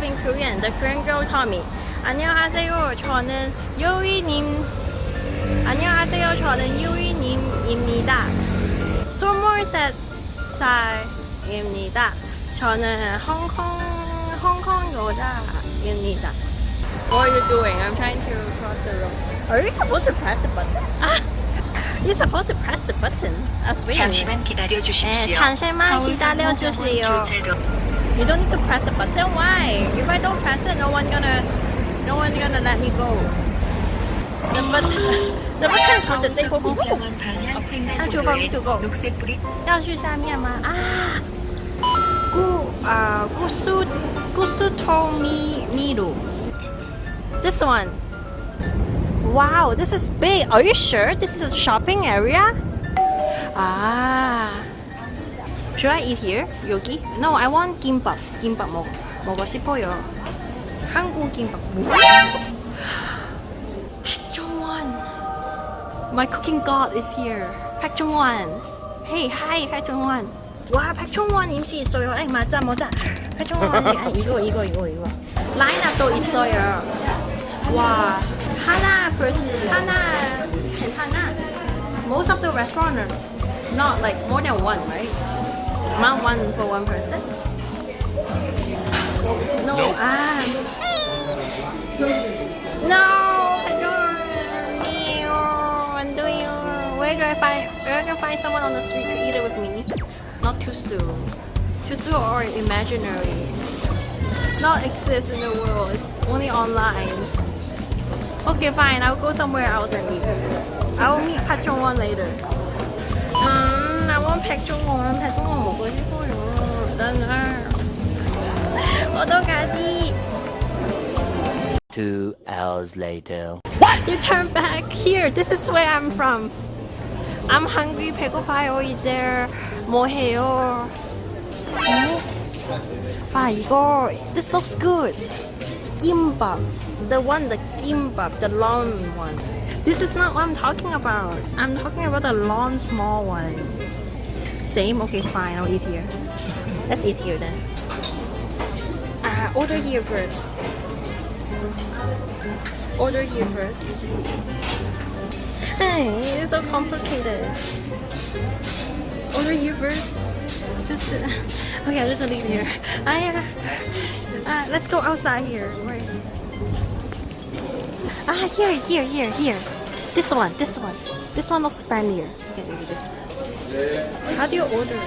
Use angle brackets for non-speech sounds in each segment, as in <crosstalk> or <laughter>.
introduce myself in Korean. The Korean girl taught me. 안녕하세요. 저는 요이님. 안녕하세요. 저는 요이님입니다. 23살입니다. 저는 홍콩, 홍콩 여자입니다. What are you doing? I'm trying to cross the road. Are you supposed to press the button? Ah, <laughs> you're supposed to press the button. That's weird. 잠시만 기다려 네, 주십시오. 잠시만 기다려 주세요. You don't need to press the button. Why? If I don't press it, no one gonna, no one gonna let me go. The button, the button for the sake of people. 要去方 to go。要去下面吗？啊，故啊故苏故苏通米米路。This ah. uh, one. Wow, this is big. Are you sure this is a shopping area? Ah. Should I eat here? 여기? No, I want 김밥. 김밥 먹 먹고 싶어요. 한국 김밥. 백종원. My cooking god is here. 백종원. Hey, hi, 백종원. 와, 백종원 임시 있어요. 에이, 맞아, 맞아. 백종원 아, 이거, 이거, 이거, 이거. 라인업도 있어요. 와, 하나 하나 괜찮아. Most of the restaurant are not like more than one, right? Not one for one person. No, ah. No, I don't. Ew, I'm doing. Where do I find? Where can I find someone on the street to eat it with me? Not too soon. Too soon or imaginary. Not exist in the world. It's only online. Okay, fine. I'll go somewhere else and eat. I will meet Pachongwon later. 음, I want 백종원. 백종원 먹고 싶어요. 나는 어떡하지? Two hours later. You turn back here. This is where I'm from. I'm hungry. 배고파요. 이제 뭐 해요? 아 이거 this looks good. Gimbap. The one, the gimbap, the long one. This is not what I'm talking about. I'm talking about the long, small one. Same? Okay, fine. I'll eat here. Let's eat here then. Uh, order here first. Order here first. Hey, it's so complicated. Order here first. Just uh, <laughs> okay, just leave here. I uh, uh, let's go outside here. Where? Ah, here, here, here, here. This one, this one. This one looks friendlier. Okay, maybe this one. How do you order?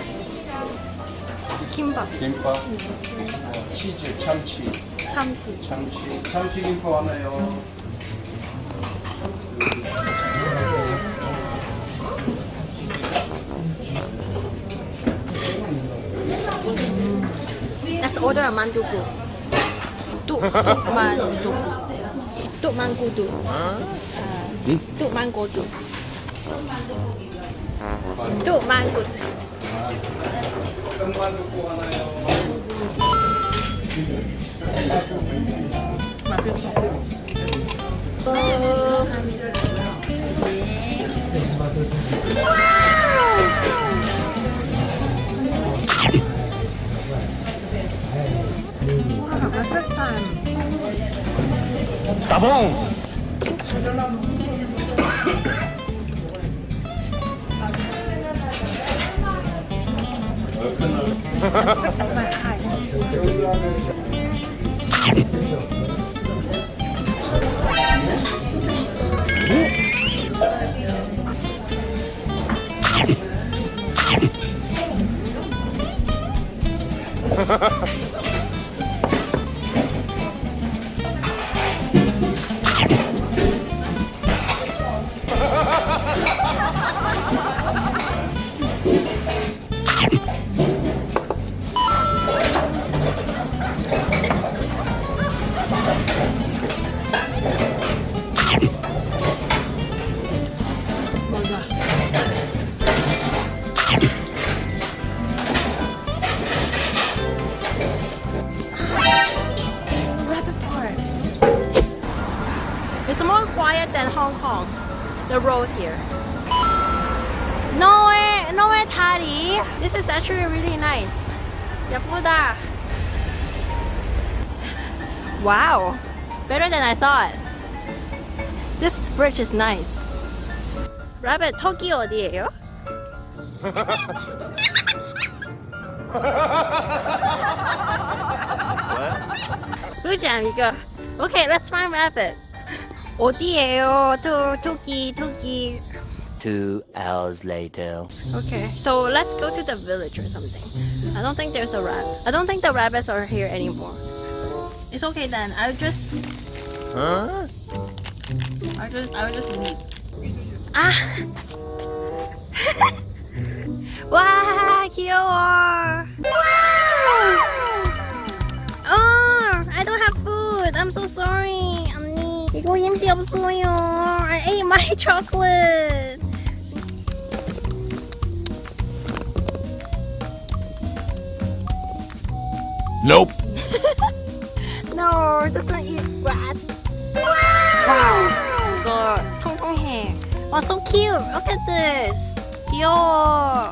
김밥, 어, 치즈, 참치, 참치. 참치, 참치 김밥 하나요. Let's order a manduku. Tuk manduku. Tuk mangkudu. Uh, tuk mangkudu. 또 만두 맛있어 따봉! than Hong Kong. The road here. No way, no way, Tari. This is actually really nice. 예쁘다. Wow, better than I thought. This bridge is nice. Rabbit, 턱이 어디예요? 그지 amigo. <laughs> <laughs> Okay, let's find rabbit. 어디예요? 토, 토끼, 토끼. Two hours later. Okay, so let's go to the village or something. I don't think there's a rabbit. I don't think the rabbits are here anymore. It's okay then. I'll just. Huh? I'll just. I'll just leave. Ah. 와 귀여워. Oh, I don't have food. I'm so sorry, 언니. 이거 임시 없어요. I ate my chocolate. Nope. No, doesn't eat grass. Wow. 이거 통통해. Oh, so cute. Look at this. 귀여워.